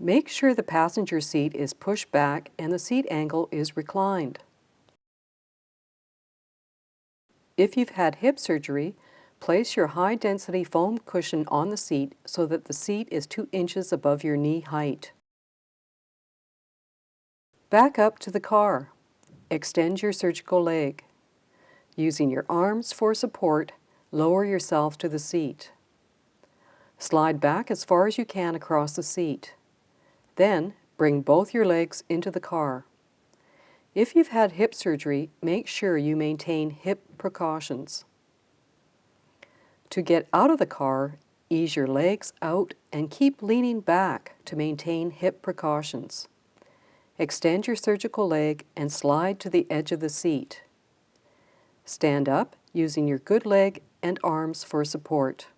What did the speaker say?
Make sure the passenger seat is pushed back and the seat angle is reclined. If you've had hip surgery, place your high-density foam cushion on the seat so that the seat is 2 inches above your knee height. Back up to the car. Extend your surgical leg. Using your arms for support, lower yourself to the seat. Slide back as far as you can across the seat. Then, bring both your legs into the car. If you've had hip surgery, make sure you maintain hip precautions. To get out of the car, ease your legs out and keep leaning back to maintain hip precautions. Extend your surgical leg and slide to the edge of the seat. Stand up using your good leg and arms for support.